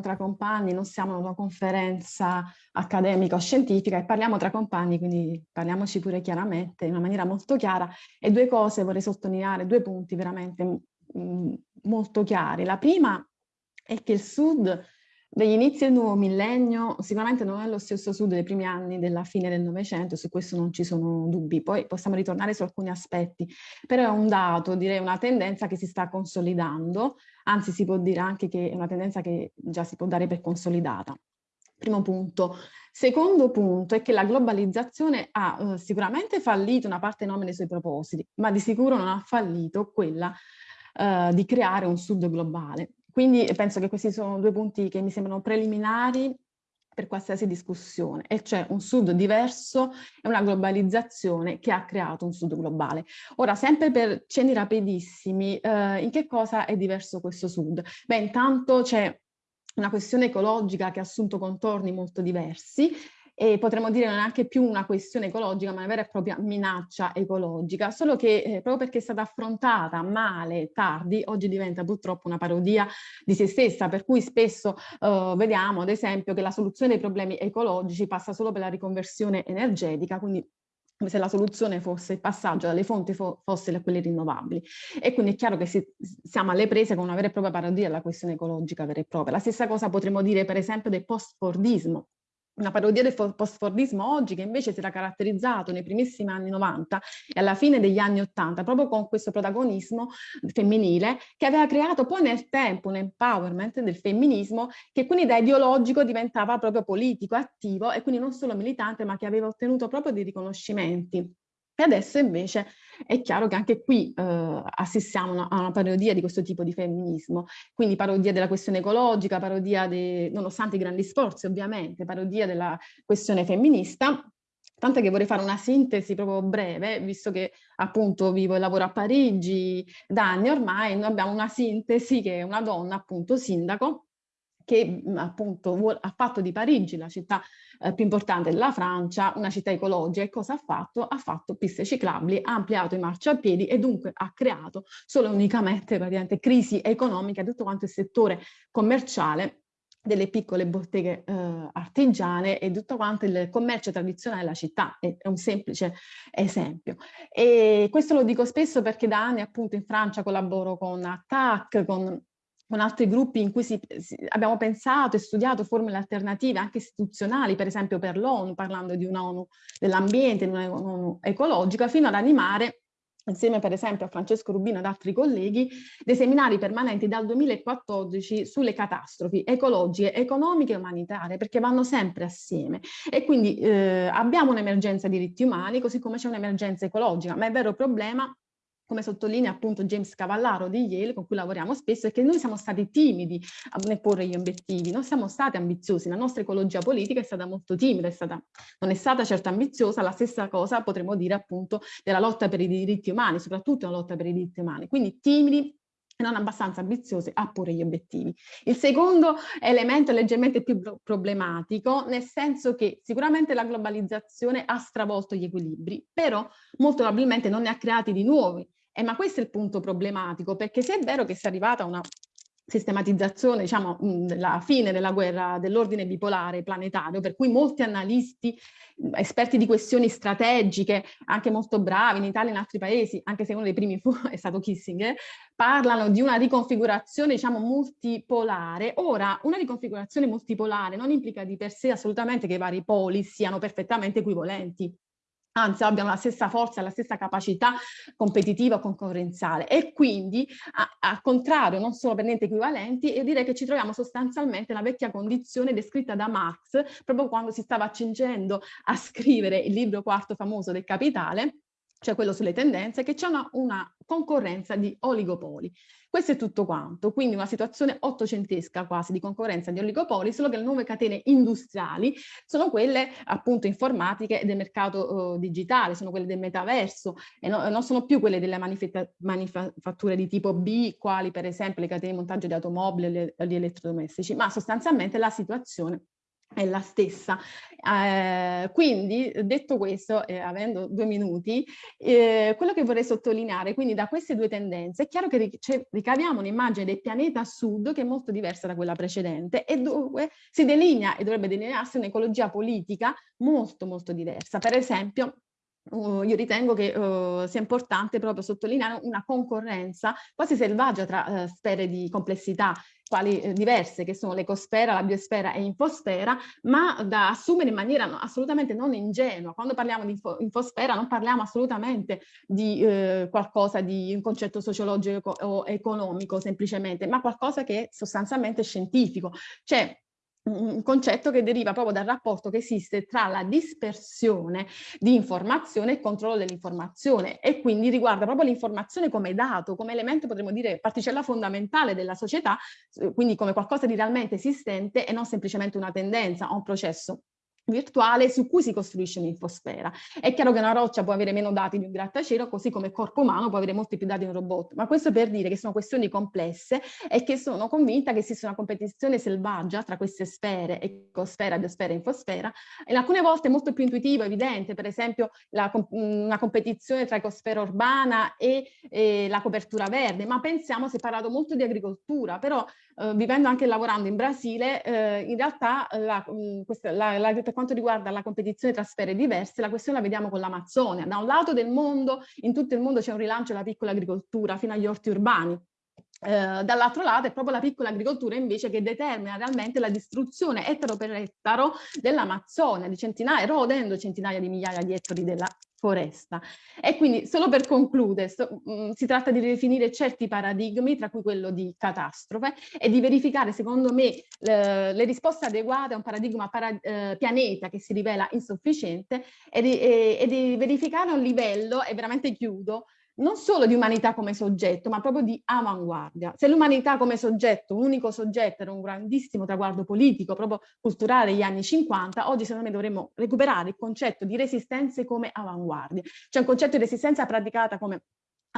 tra compagni, non siamo in una conferenza accademica o scientifica e parliamo tra compagni, quindi parliamoci pure chiaramente, in una maniera molto chiara. E due cose vorrei sottolineare, due punti veramente mh, mm, molto chiari. La prima è che il Sud dagli inizi del nuovo millennio sicuramente non è lo stesso Sud dei primi anni della fine del Novecento, su questo non ci sono dubbi, poi possiamo ritornare su alcuni aspetti, però è un dato, direi una tendenza che si sta consolidando, anzi si può dire anche che è una tendenza che già si può dare per consolidata. Primo punto. Secondo punto è che la globalizzazione ha uh, sicuramente fallito una parte enorme dei suoi propositi, ma di sicuro non ha fallito quella uh, di creare un sud globale. Quindi penso che questi sono due punti che mi sembrano preliminari per qualsiasi discussione, e cioè un sud diverso e una globalizzazione che ha creato un sud globale. Ora, sempre per cenni rapidissimi, eh, in che cosa è diverso questo sud? Beh, intanto c'è una questione ecologica che ha assunto contorni molto diversi e potremmo dire non è neanche più una questione ecologica, ma una vera e propria minaccia ecologica, solo che eh, proprio perché è stata affrontata male, tardi, oggi diventa purtroppo una parodia di se stessa, per cui spesso eh, vediamo ad esempio che la soluzione dei problemi ecologici passa solo per la riconversione energetica, quindi come se la soluzione fosse il passaggio dalle fonti fo fossili a quelle rinnovabili. E quindi è chiaro che si, siamo alle prese con una vera e propria parodia della questione ecologica vera e propria. La stessa cosa potremmo dire per esempio del post-fordismo, una parodia del post-fordismo oggi che invece si era caratterizzato nei primissimi anni 90 e alla fine degli anni 80 proprio con questo protagonismo femminile che aveva creato poi nel tempo un empowerment del femminismo che quindi da ideologico diventava proprio politico, attivo e quindi non solo militante ma che aveva ottenuto proprio dei riconoscimenti e adesso invece è chiaro che anche qui eh, assistiamo a una parodia di questo tipo di femminismo, quindi parodia della questione ecologica, parodia, de, nonostante i grandi sforzi ovviamente, parodia della questione femminista, Tant'è che vorrei fare una sintesi proprio breve, visto che appunto vivo e lavoro a Parigi da anni ormai, noi abbiamo una sintesi che è una donna appunto sindaco che appunto ha fatto di Parigi la città eh, più importante della Francia, una città ecologica e cosa ha fatto? Ha fatto piste ciclabili, ha ampliato i marciapiedi e dunque ha creato solo e unicamente praticamente crisi economica tutto quanto il settore commerciale delle piccole botteghe eh, artigiane e tutto quanto il commercio tradizionale della città, è, è, un semplice esempio. E questo lo dico spesso perché da anni appunto in Francia collaboro con ATTAC, con con altri gruppi in cui si, si, abbiamo pensato e studiato formule alternative anche istituzionali, per esempio per l'ONU, parlando di un'ONU dell'ambiente, di un'ONU ecologica, fino ad animare insieme per esempio a Francesco Rubino ed altri colleghi, dei seminari permanenti dal 2014 sulle catastrofi ecologiche, economiche e umanitarie, perché vanno sempre assieme. E quindi eh, abbiamo un'emergenza diritti umani, così come c'è un'emergenza ecologica, ma il vero problema come sottolinea appunto James Cavallaro di Yale, con cui lavoriamo spesso, è che noi siamo stati timidi nel porre gli obiettivi, non siamo stati ambiziosi, la nostra ecologia politica è stata molto timida, è stata, non è stata certo ambiziosa, la stessa cosa potremmo dire appunto della lotta per i diritti umani, soprattutto la lotta per i diritti umani, quindi timidi e non abbastanza ambiziosi a porre gli obiettivi. Il secondo elemento è leggermente più problematico, nel senso che sicuramente la globalizzazione ha stravolto gli equilibri, però molto probabilmente non ne ha creati di nuovi, eh, ma questo è il punto problematico, perché se è vero che si è arrivata a una sistematizzazione, diciamo, la fine della guerra dell'ordine bipolare planetario, per cui molti analisti, esperti di questioni strategiche, anche molto bravi in Italia e in altri paesi, anche se uno dei primi fu, è stato Kissinger, parlano di una riconfigurazione, diciamo, multipolare. Ora, una riconfigurazione multipolare non implica di per sé assolutamente che i vari poli siano perfettamente equivalenti anzi abbiano la stessa forza, la stessa capacità competitiva concorrenziale. E quindi al contrario non sono per niente equivalenti e direi che ci troviamo sostanzialmente nella vecchia condizione descritta da Marx proprio quando si stava accingendo a scrivere il libro quarto famoso del Capitale cioè quello sulle tendenze, che c'è una, una, concorrenza di oligopoli. Questo è tutto quanto, quindi una situazione ottocentesca quasi di concorrenza di oligopoli, solo che le nuove catene industriali sono quelle appunto informatiche del mercato uh, digitale, sono quelle del metaverso e no, non sono più quelle delle manifatture di tipo B, quali per esempio le catene di montaggio di automobili e gli elettrodomestici, ma sostanzialmente la situazione è la stessa. Eh, quindi, detto questo, eh, avendo due minuti, eh, quello che vorrei sottolineare, quindi da queste due tendenze, è chiaro che ricaviamo un'immagine del pianeta sud che è molto diversa da quella precedente e dove si delinea e dovrebbe delinearsi un'ecologia politica molto molto diversa. Per esempio, Uh, io ritengo che uh, sia importante proprio sottolineare una concorrenza quasi selvaggia tra uh, sfere di complessità quali eh, diverse che sono l'ecosfera, la biosfera e infosfera, ma da assumere in maniera assolutamente non ingenua. Quando parliamo di info, infosfera non parliamo assolutamente di eh, qualcosa di un concetto sociologico o economico semplicemente, ma qualcosa che è sostanzialmente scientifico. Cioè un concetto che deriva proprio dal rapporto che esiste tra la dispersione di informazione e il controllo dell'informazione e quindi riguarda proprio l'informazione come dato, come elemento potremmo dire particella fondamentale della società, eh, quindi come qualcosa di realmente esistente e non semplicemente una tendenza o un processo virtuale su cui si costruisce un'infosfera. È chiaro che una roccia può avere meno dati di un grattacielo, così come il corpo umano può avere molti più dati di un robot, ma questo per dire che sono questioni complesse e che sono convinta che esiste una competizione selvaggia tra queste sfere, ecosfera, biosfera e infosfera, e alcune volte molto più intuitivo, evidente, per esempio la, una competizione tra ecosfera urbana e, e, la copertura verde, ma pensiamo, si è parlato molto di agricoltura, però eh, vivendo anche lavorando in Brasile, eh, in realtà la, questa, la, la quanto riguarda la competizione tra sfere diverse, la questione la vediamo con l'Amazzonia. Da un lato del mondo, in tutto il mondo c'è un rilancio della piccola agricoltura fino agli orti urbani, Uh, dall'altro lato è proprio la piccola agricoltura invece che determina realmente la distruzione ettaro per ettaro dell'Amazzonia, di centinaia, erodendo centinaia di migliaia di ettari della foresta. E quindi solo per concludere, sto, mh, mm, si tratta di ridefinire certi paradigmi, tra cui quello di catastrofe, e di verificare secondo me le, le risposte adeguate a un paradigma para, eh, pianeta che si rivela insufficiente e di, e, e di verificare un livello, e veramente chiudo, non solo di umanità come soggetto, ma proprio di avanguardia. Se l'umanità come soggetto, un unico soggetto, era un grandissimo traguardo politico, proprio culturale degli anni 50, oggi secondo me dovremmo recuperare il concetto di resistenze come avanguardie. C'è un concetto di resistenza praticata come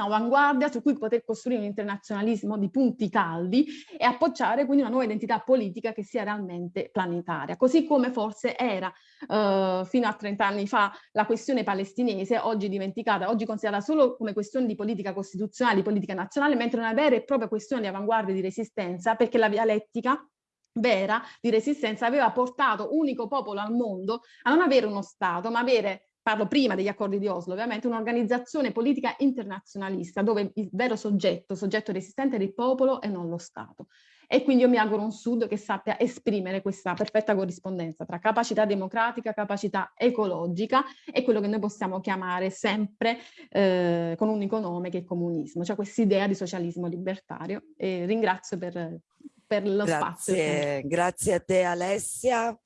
avanguardia su cui poter costruire un internazionalismo di punti caldi e appoggiare quindi una nuova identità politica che sia realmente planetaria, così come forse era eh, fino a 30 anni fa la questione palestinese, oggi dimenticata, oggi considerata solo come questione di politica costituzionale, di politica nazionale, mentre una vera e propria questione di avanguardia e di resistenza, perché la dialettica vera di resistenza aveva portato unico popolo al mondo a non avere uno Stato, ma avere parlo prima degli accordi di Oslo, ovviamente un'organizzazione politica internazionalista dove il vero soggetto, soggetto resistente è il popolo e non lo Stato. E quindi io mi auguro un Sud che sappia esprimere questa perfetta corrispondenza tra capacità democratica, capacità ecologica e quello che noi possiamo chiamare sempre eh, con un unico nome che è comunismo, cioè questa idea di socialismo libertario. E ringrazio per, per lo grazie, spazio. Grazie a te Alessia.